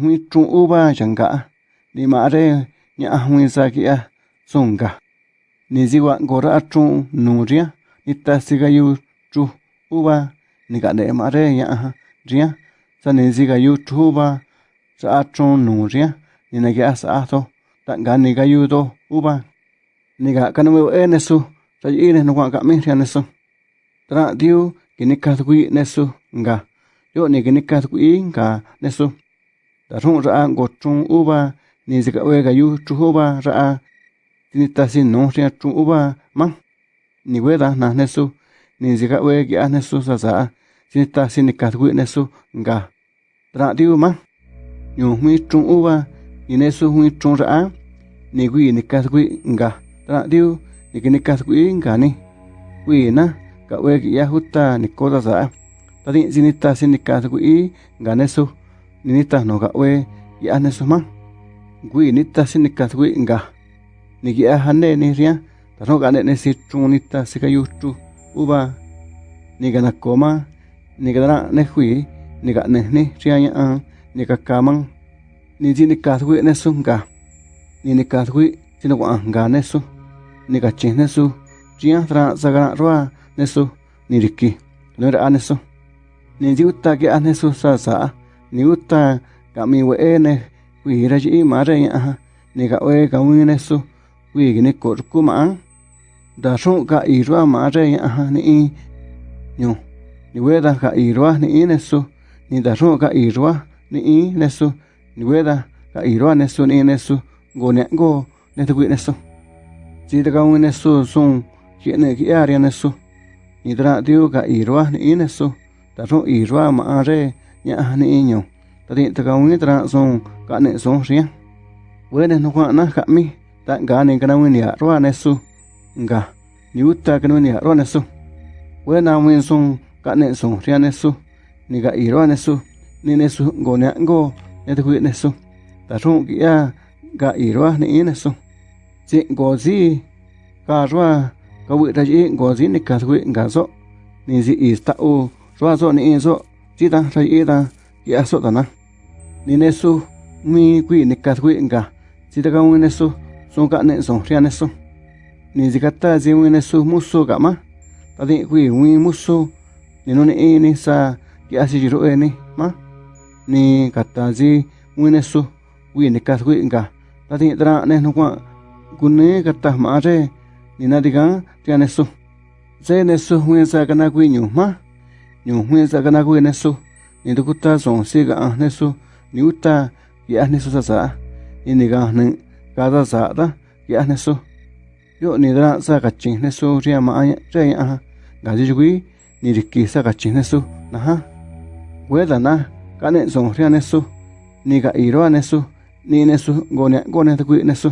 hui trung uba changa ni ma re nya hui sa kia songa ni ziwa gora trung nuria ni ta siga yu chu uba ni ga de ma re ya ria. Sa ni ziga yu chu ba sa trung nuria ni na ga sa to ta ga ni ga yu do uba ni ga kanu e nesu sa yi ne no ga mi ria nesu tra diu kini ka thui nesu nga yo ni kini ka thui nga nesu Daxun ra'a nko chron uva ni sika'ue kayu chrujuba ra'a tinitasinu xia chrun uva man nihue dajna nesu ni sika'ue ki'ia nesu sasa'a tsinitasi nikajtkui nesu nga. Tra'ntiu man ñun jwin chrun uva y nesu jwin chrun ra'a ni kui nikajtkui nga tra'ntiu nikinikajtkui ngani kuina ka'ue ki'ia juta niko sasa'a tadin tsinitasi nikajtkui nga nesu. ninita noga we ya ane suma gui nita sinikat gui nga. Nigi ahane ni ria tano gane ne si trunita sika yuchu uba niga na koma niga na ne hui niga ne ne ria ya an niga kaman ni ji nikat gui ne sunga ni nikat gui sino gua nga ne su. Niga chen ne su. Ria tra sagana roa ne su. Ni riki no ane su. Ni ji utta ke ane su sa sa niuta kami weene kuira chi mare ñaha nika we kamine su kuigni korkuma daxun ka irwa mare ñaha ni ñu ni weda ka irwa ni nesu ni daxun ka irwa ni nesu ni weda ka irwa nesu ni nesu ngone ngo netu nesu chita ka un nesu sun chiene ki aria nesu ni dra tiu ka irwa ni nesu daxun irwa mare ya ni i nyu ta di ta ka wi tra sun ka ne sun ria we ne no kwa na ka mi, ta ga anh ka na wi ni roa nesu nga ni uta ka ni roa nesu we na wi sun ka anh sun ria nesu ni ga i roa nesu ni nesu go ne go ne tu nesu ta ru ki ya ga i roa ni i nesu ji go ji ka roa ka wi ra ji go ji ni ka tu nga so ni ji i sta u roa so ni i so chita ta ra i ki a ta na. Ni nesu, mi kui ni ka tu nga chita ta ka wi nesu so ka ne so ria nesu. Ni ji ka ta ji wi nesu mu so ka ma. Ta di kui wi mu so ni no ni i ni sa, ki asi si ji ro e ni, ma. Ni ka ta ji wi nesu kui ni ka tu nga ta di tra ne no kwa kune ka ta ma re. Ni na di ga tia nesu. Ze nesu wi sa ka na kwi nyu, ma. ni ujme sa kana ku ne su ni tu kuta son si ka ne su ni uta ya ne su sa sa ni ni ka ne ka sa sa ta ya ne su yo ni da sa ka chin ne su ri ma ya ri ya ga ji ju ni ri ki sa ka chin ne su na ha we da na ka ne son ri ne su ni ka i ro ne su ni ne su go ne go ne ta ku ne su